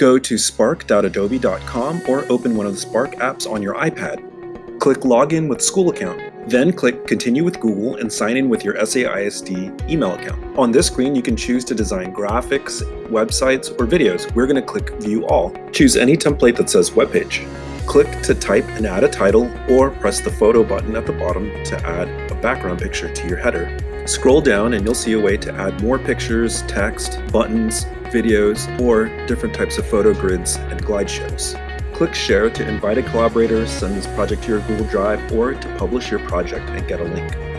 Go to spark.adobe.com or open one of the Spark apps on your iPad. Click Login with School Account. Then click Continue with Google and sign in with your SAISD email account. On this screen, you can choose to design graphics, websites, or videos. We're going to click View All. Choose any template that says Webpage. Click to type and add a title, or press the photo button at the bottom to add a background picture to your header. Scroll down and you'll see a way to add more pictures, text, buttons, videos, or different types of photo grids and glide shows. Click Share to invite a collaborator, send this project to your Google Drive, or to publish your project and get a link.